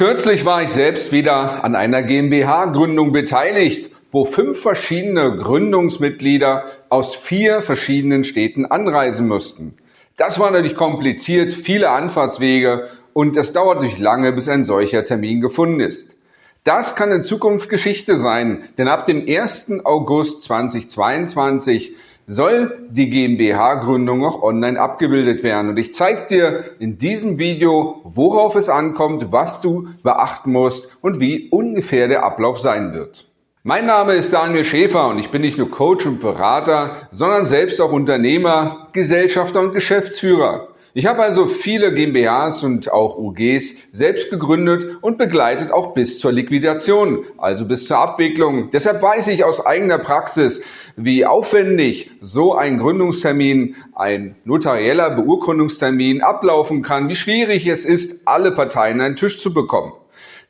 Kürzlich war ich selbst wieder an einer GmbH-Gründung beteiligt, wo fünf verschiedene Gründungsmitglieder aus vier verschiedenen Städten anreisen mussten. Das war natürlich kompliziert, viele Anfahrtswege und es dauert natürlich lange, bis ein solcher Termin gefunden ist. Das kann in Zukunft Geschichte sein, denn ab dem 1. August 2022 soll die GmbH-Gründung auch online abgebildet werden. Und ich zeige dir in diesem Video, worauf es ankommt, was du beachten musst und wie ungefähr der Ablauf sein wird. Mein Name ist Daniel Schäfer und ich bin nicht nur Coach und Berater, sondern selbst auch Unternehmer, Gesellschafter und Geschäftsführer. Ich habe also viele GmbHs und auch UGs selbst gegründet und begleitet auch bis zur Liquidation, also bis zur Abwicklung. Deshalb weiß ich aus eigener Praxis, wie aufwendig so ein Gründungstermin, ein notarieller Beurkundungstermin ablaufen kann, wie schwierig es ist, alle Parteien an einen Tisch zu bekommen.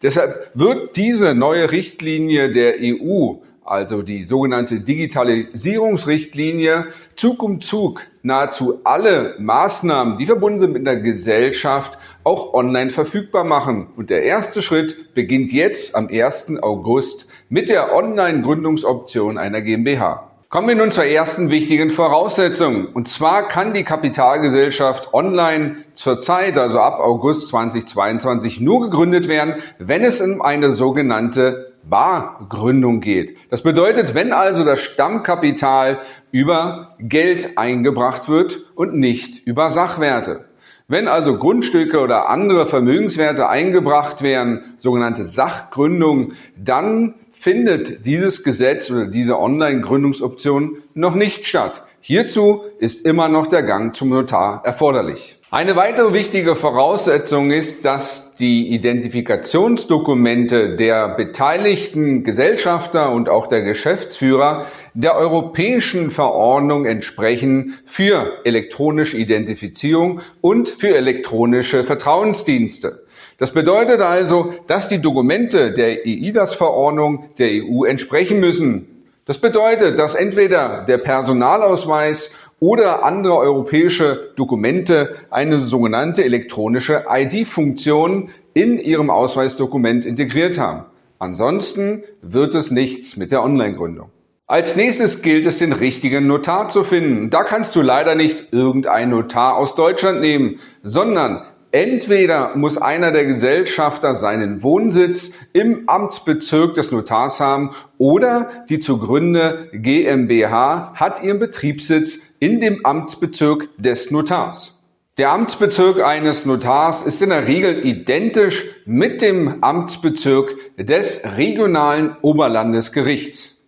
Deshalb wird diese neue Richtlinie der EU also die sogenannte Digitalisierungsrichtlinie, Zug um Zug nahezu alle Maßnahmen, die verbunden sind mit der Gesellschaft, auch online verfügbar machen. Und der erste Schritt beginnt jetzt am 1. August mit der Online-Gründungsoption einer GmbH. Kommen wir nun zur ersten wichtigen Voraussetzung. Und zwar kann die Kapitalgesellschaft online zurzeit, also ab August 2022, nur gegründet werden, wenn es um eine sogenannte Bargründung geht. Das bedeutet, wenn also das Stammkapital über Geld eingebracht wird und nicht über Sachwerte. Wenn also Grundstücke oder andere Vermögenswerte eingebracht werden, sogenannte Sachgründung, dann findet dieses Gesetz oder diese Online-Gründungsoption noch nicht statt. Hierzu ist immer noch der Gang zum Notar erforderlich. Eine weitere wichtige Voraussetzung ist, dass die Identifikationsdokumente der beteiligten Gesellschafter und auch der Geschäftsführer der europäischen Verordnung entsprechen für elektronische Identifizierung und für elektronische Vertrauensdienste. Das bedeutet also, dass die Dokumente der EIDAS-Verordnung der EU entsprechen müssen. Das bedeutet, dass entweder der Personalausweis oder andere europäische Dokumente eine sogenannte elektronische ID-Funktion in ihrem Ausweisdokument integriert haben. Ansonsten wird es nichts mit der Online-Gründung. Als nächstes gilt es, den richtigen Notar zu finden. Da kannst du leider nicht irgendeinen Notar aus Deutschland nehmen, sondern Entweder muss einer der Gesellschafter seinen Wohnsitz im Amtsbezirk des Notars haben oder die zu Gründe GmbH hat ihren Betriebssitz in dem Amtsbezirk des Notars. Der Amtsbezirk eines Notars ist in der Regel identisch mit dem Amtsbezirk des regionalen Oberlandesgerichts.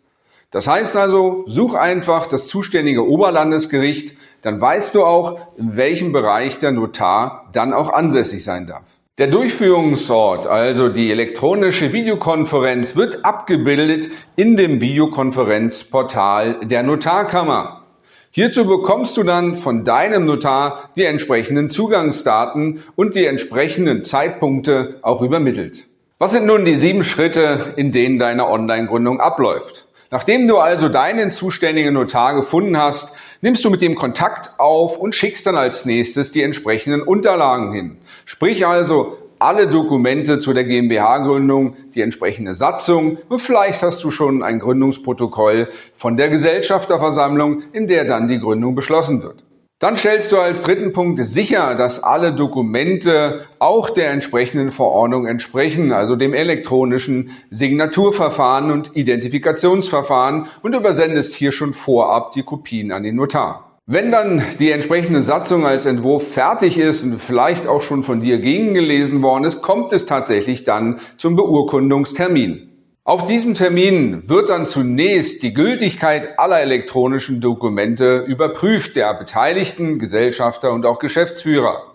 Das heißt also, such einfach das zuständige Oberlandesgericht dann weißt du auch, in welchem Bereich der Notar dann auch ansässig sein darf. Der Durchführungsort, also die elektronische Videokonferenz, wird abgebildet in dem Videokonferenzportal der Notarkammer. Hierzu bekommst du dann von deinem Notar die entsprechenden Zugangsdaten und die entsprechenden Zeitpunkte auch übermittelt. Was sind nun die sieben Schritte, in denen deine Online-Gründung abläuft? Nachdem du also deinen zuständigen Notar gefunden hast, nimmst du mit ihm Kontakt auf und schickst dann als nächstes die entsprechenden Unterlagen hin. Sprich also alle Dokumente zu der GmbH-Gründung, die entsprechende Satzung und vielleicht hast du schon ein Gründungsprotokoll von der Gesellschafterversammlung, in der dann die Gründung beschlossen wird. Dann stellst du als dritten Punkt sicher, dass alle Dokumente auch der entsprechenden Verordnung entsprechen, also dem elektronischen Signaturverfahren und Identifikationsverfahren und übersendest hier schon vorab die Kopien an den Notar. Wenn dann die entsprechende Satzung als Entwurf fertig ist und vielleicht auch schon von dir gegengelesen worden ist, kommt es tatsächlich dann zum Beurkundungstermin. Auf diesem Termin wird dann zunächst die Gültigkeit aller elektronischen Dokumente überprüft, der beteiligten Gesellschafter und auch Geschäftsführer.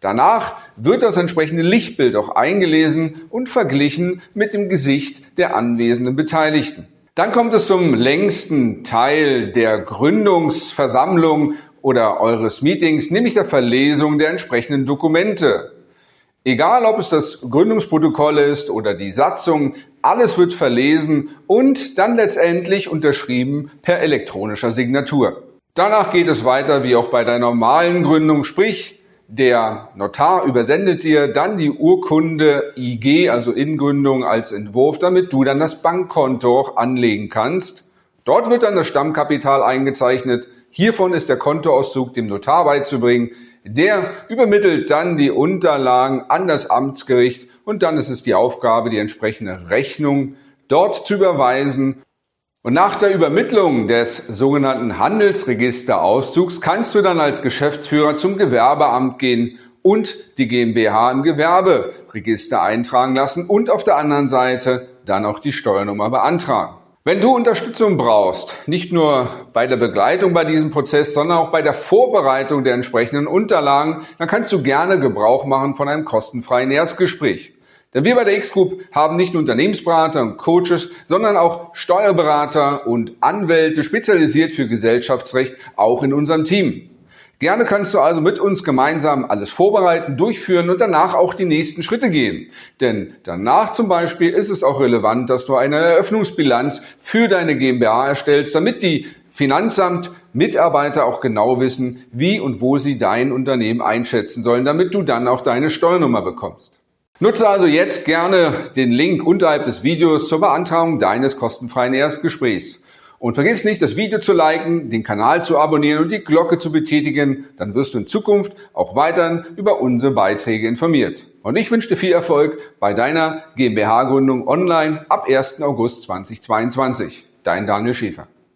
Danach wird das entsprechende Lichtbild auch eingelesen und verglichen mit dem Gesicht der anwesenden Beteiligten. Dann kommt es zum längsten Teil der Gründungsversammlung oder eures Meetings, nämlich der Verlesung der entsprechenden Dokumente. Egal, ob es das Gründungsprotokoll ist oder die Satzung, alles wird verlesen und dann letztendlich unterschrieben per elektronischer Signatur. Danach geht es weiter wie auch bei der normalen Gründung, sprich Der Notar übersendet dir dann die Urkunde IG, also Ingründung als Entwurf, damit du dann das Bankkonto auch anlegen kannst. Dort wird dann das Stammkapital eingezeichnet. Hiervon ist der Kontoauszug dem Notar beizubringen. Der übermittelt dann die Unterlagen an das Amtsgericht und dann ist es die Aufgabe, die entsprechende Rechnung dort zu überweisen. Und nach der Übermittlung des sogenannten Handelsregisterauszugs kannst du dann als Geschäftsführer zum Gewerbeamt gehen und die GmbH im Gewerberegister eintragen lassen und auf der anderen Seite dann auch die Steuernummer beantragen. Wenn du Unterstützung brauchst, nicht nur bei der Begleitung bei diesem Prozess, sondern auch bei der Vorbereitung der entsprechenden Unterlagen, dann kannst du gerne Gebrauch machen von einem kostenfreien Erstgespräch. Denn wir bei der X-Group haben nicht nur Unternehmensberater und Coaches, sondern auch Steuerberater und Anwälte spezialisiert für Gesellschaftsrecht auch in unserem Team. Gerne kannst du also mit uns gemeinsam alles vorbereiten, durchführen und danach auch die nächsten Schritte gehen. Denn danach zum Beispiel ist es auch relevant, dass du eine Eröffnungsbilanz für deine GmbH erstellst, damit die Finanzamt Mitarbeiter auch genau wissen, wie und wo sie dein Unternehmen einschätzen sollen, damit du dann auch deine Steuernummer bekommst. Nutze also jetzt gerne den Link unterhalb des Videos zur Beantragung deines kostenfreien Erstgesprächs. Und vergiss nicht, das Video zu liken, den Kanal zu abonnieren und die Glocke zu betätigen, dann wirst du in Zukunft auch weiterhin über unsere Beiträge informiert. Und ich wünsche dir viel Erfolg bei deiner GmbH-Gründung online ab 1. August 2022. Dein Daniel Schäfer.